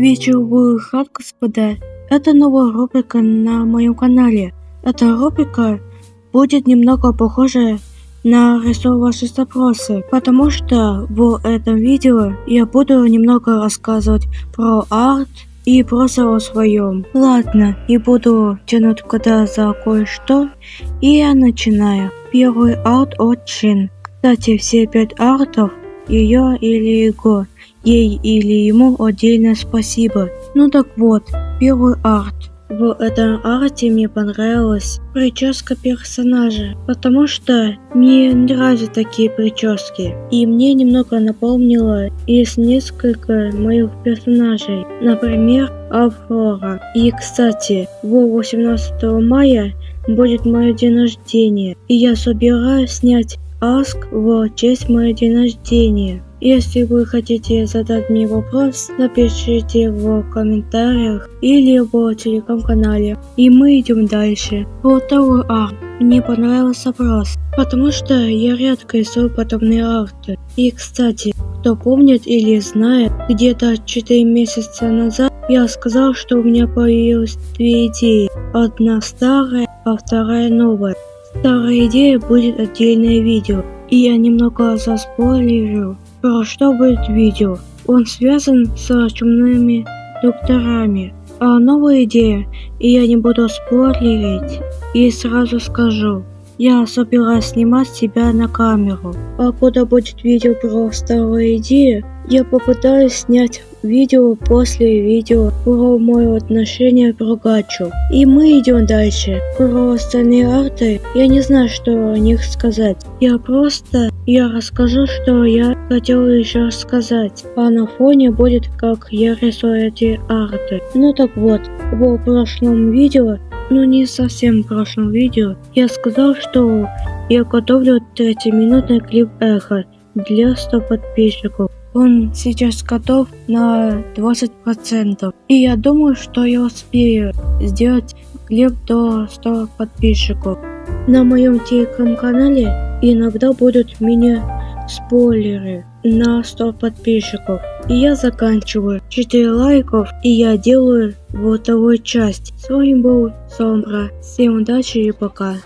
Вечер хат, господа. Это новая рубрика на моем канале. Эта рубрика будет немного похожа на рису ваши запросы, потому что в этом видео я буду немного рассказывать про арт и просто о своем. Ладно, не буду тянуть кода за кое-что, и я начинаю. Первый арт от. Кстати, все пять артов ее или его, ей или ему отдельно спасибо. Ну так вот, первый арт. В этом арте мне понравилась прическа персонажа, потому что мне нравятся такие прически. И мне немного напомнило из несколько моих персонажей, например, Аврора. И кстати, 18 мая будет мой день рождения, и я собираюсь снять Аск в честь моего день рождения. Если вы хотите задать мне вопрос, напишите в комментариях или в телеграм-канале. И мы идем дальше. Второй арт. Мне понравился вопрос, потому что я редко рисую подобные арты. И кстати, кто помнит или знает, где-то 4 месяца назад я сказал, что у меня появилось две идеи. Одна старая, а вторая новая. Старая идея будет отдельное видео, и я немного заспойлерю, про что будет видео. Он связан с чумными докторами. А новая идея, и я не буду спойлерить, и сразу скажу. Я собираюсь снимать себя на камеру. А когда будет видео про старую идею, я попытаюсь снять видео после видео про мое отношение к Рогачу. И мы идем дальше. Про остальные арты я не знаю, что о них сказать. Я просто я расскажу, что я хотел еще рассказать. А на фоне будет как я рисую эти арты. Ну так вот, в прошлом видео, ну не совсем в прошлом видео, я сказал, что я готовлю 3-минутный клип эхо для 100 подписчиков. Он сейчас готов на 20%. И я думаю, что я успею сделать клип до 100 подписчиков. На моем телеграм-канале иногда будут меня спойлеры на 100 подписчиков. И я заканчиваю 4 лайков и я делаю вот вторую часть. С вами был Сомбра. Всем удачи и пока.